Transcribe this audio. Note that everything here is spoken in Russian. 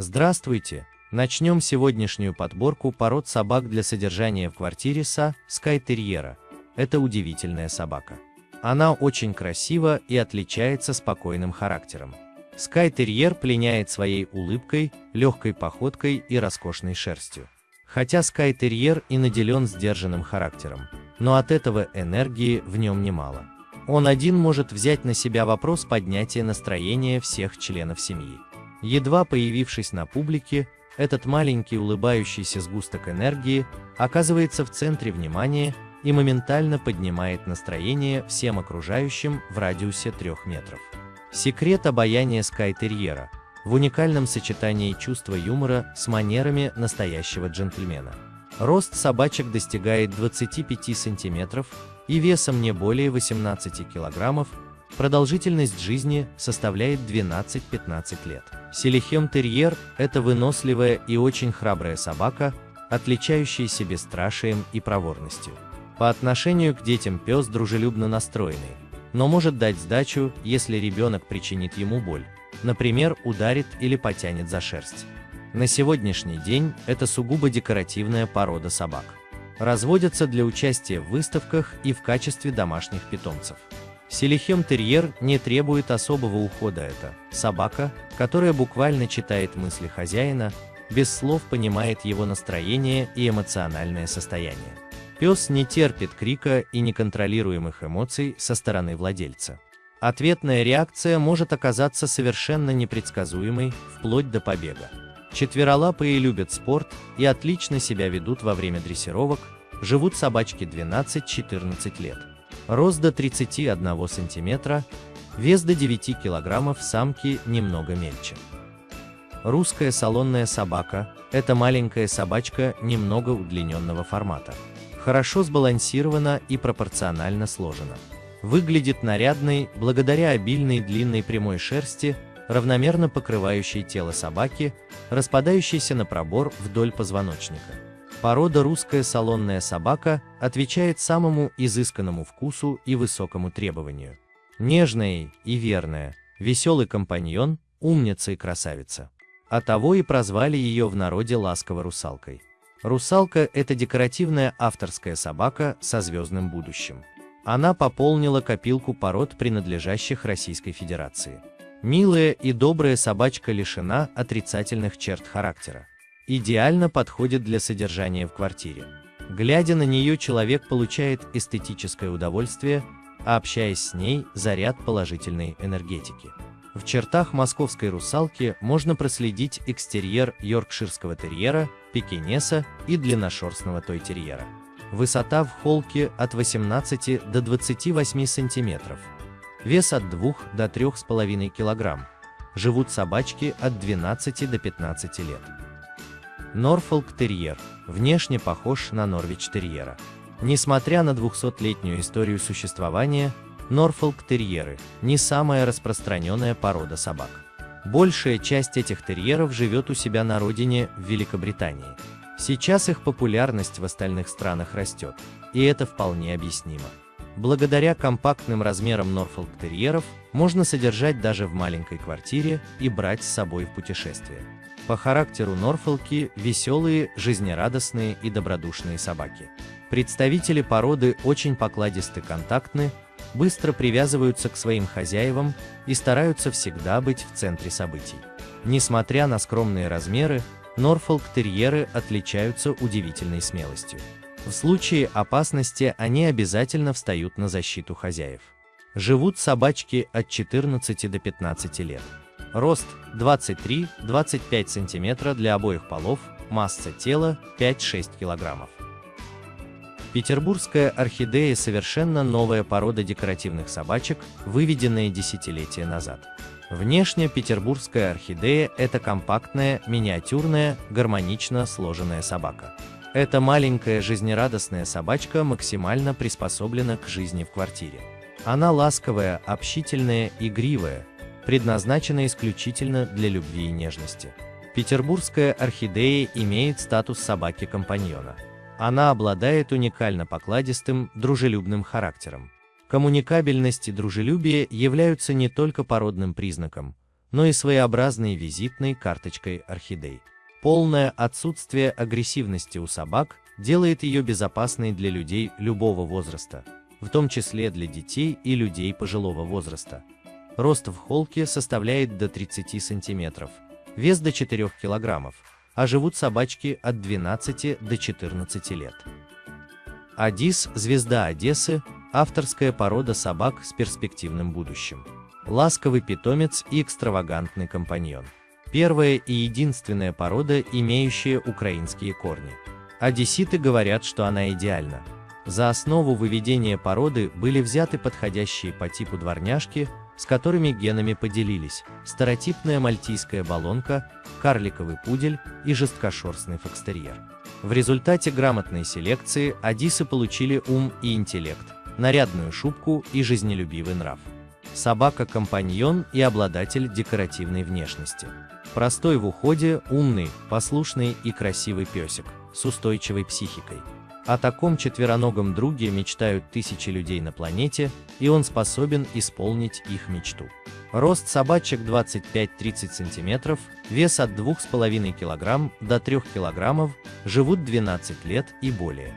Здравствуйте! Начнем сегодняшнюю подборку пород собак для содержания в квартире Са Скайтерьера. Это удивительная собака. Она очень красива и отличается спокойным характером. Скайтерьер пленяет своей улыбкой, легкой походкой и роскошной шерстью. Хотя Скайтерьер и наделен сдержанным характером, но от этого энергии в нем немало. Он один может взять на себя вопрос поднятия настроения всех членов семьи. Едва появившись на публике, этот маленький улыбающийся сгусток энергии оказывается в центре внимания и моментально поднимает настроение всем окружающим в радиусе 3 метров. Секрет обаяния скайтерьера в уникальном сочетании чувства юмора с манерами настоящего джентльмена. Рост собачек достигает 25 сантиметров и весом не более 18 килограммов, продолжительность жизни составляет 12-15 лет. Селихем-терьер – это выносливая и очень храбрая собака, отличающаяся бесстрашием и проворностью. По отношению к детям пес дружелюбно настроенный, но может дать сдачу, если ребенок причинит ему боль, например, ударит или потянет за шерсть. На сегодняшний день это сугубо декоративная порода собак. Разводятся для участия в выставках и в качестве домашних питомцев. Селихем-терьер не требует особого ухода это собака, которая буквально читает мысли хозяина, без слов понимает его настроение и эмоциональное состояние. Пес не терпит крика и неконтролируемых эмоций со стороны владельца. Ответная реакция может оказаться совершенно непредсказуемой, вплоть до побега. Четверолапые любят спорт и отлично себя ведут во время дрессировок, живут собачки 12-14 лет. Рост до 31 см, вес до 9 кг, самки немного мельче. Русская салонная собака – это маленькая собачка немного удлиненного формата. Хорошо сбалансирована и пропорционально сложена. Выглядит нарядной благодаря обильной длинной прямой шерсти, равномерно покрывающей тело собаки, распадающейся на пробор вдоль позвоночника. Порода русская салонная собака отвечает самому изысканному вкусу и высокому требованию. Нежная и верная, веселый компаньон, умница и красавица. А того и прозвали ее в народе ласково русалкой. Русалка – это декоративная авторская собака со звездным будущим. Она пополнила копилку пород, принадлежащих Российской Федерации. Милая и добрая собачка лишена отрицательных черт характера идеально подходит для содержания в квартире. Глядя на нее, человек получает эстетическое удовольствие, а общаясь с ней – заряд положительной энергетики. В чертах московской русалки можно проследить экстерьер йоркширского терьера, пекинеса и длинношерстного той-терьера. Высота в холке от 18 до 28 сантиметров. Вес от 2 до 3,5 кг. Живут собачки от 12 до 15 лет. Норфолк-терьер внешне похож на Норвич-терьера. Несмотря на 200-летнюю историю существования, Норфолк-терьеры не самая распространенная порода собак. Большая часть этих терьеров живет у себя на родине в Великобритании. Сейчас их популярность в остальных странах растет, и это вполне объяснимо. Благодаря компактным размерам Норфолк-терьеров можно содержать даже в маленькой квартире и брать с собой в путешествие. По характеру Норфолки веселые, жизнерадостные и добродушные собаки. Представители породы очень покладисты контактны, быстро привязываются к своим хозяевам и стараются всегда быть в центре событий. Несмотря на скромные размеры, Норфолк-терьеры отличаются удивительной смелостью. В случае опасности они обязательно встают на защиту хозяев. Живут собачки от 14 до 15 лет. Рост 23-25 см для обоих полов, масса тела 5-6 кг. Петербургская орхидея – совершенно новая порода декоративных собачек, выведенная десятилетия назад. Внешне петербургская орхидея – это компактная, миниатюрная, гармонично сложенная собака. Эта маленькая жизнерадостная собачка максимально приспособлена к жизни в квартире. Она ласковая, общительная, игривая, предназначена исключительно для любви и нежности. Петербургская орхидея имеет статус собаки-компаньона. Она обладает уникально покладистым, дружелюбным характером. Коммуникабельность и дружелюбие являются не только породным признаком, но и своеобразной визитной карточкой орхидей. Полное отсутствие агрессивности у собак делает ее безопасной для людей любого возраста, в том числе для детей и людей пожилого возраста. Рост в холке составляет до 30 сантиметров, вес до 4 килограммов, а живут собачки от 12 до 14 лет. Адис – звезда Одессы, авторская порода собак с перспективным будущим. Ласковый питомец и экстравагантный компаньон. Первая и единственная порода, имеющая украинские корни. Одесситы говорят, что она идеальна. За основу выведения породы были взяты подходящие по типу дворняжки, с которыми генами поделились старотипная мальтийская балонка, карликовый пудель и жесткошерстный фокстерьер. В результате грамотной селекции одисы получили ум и интеллект, нарядную шубку и жизнелюбивый нрав. Собака-компаньон и обладатель декоративной внешности. Простой в уходе, умный, послушный и красивый песик с устойчивой психикой. О таком четвероногом друге мечтают тысячи людей на планете, и он способен исполнить их мечту. Рост собачек 25-30 см, вес от 2,5 кг до 3 кг, живут 12 лет и более.